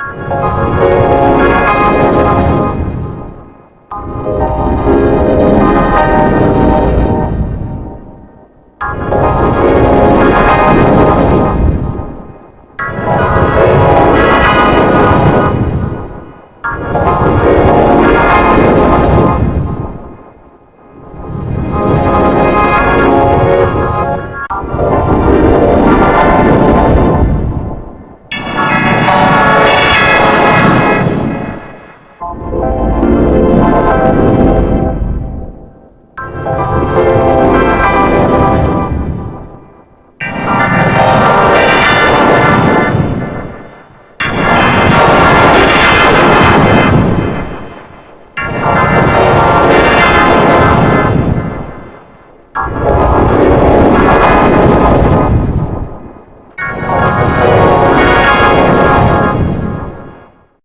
Música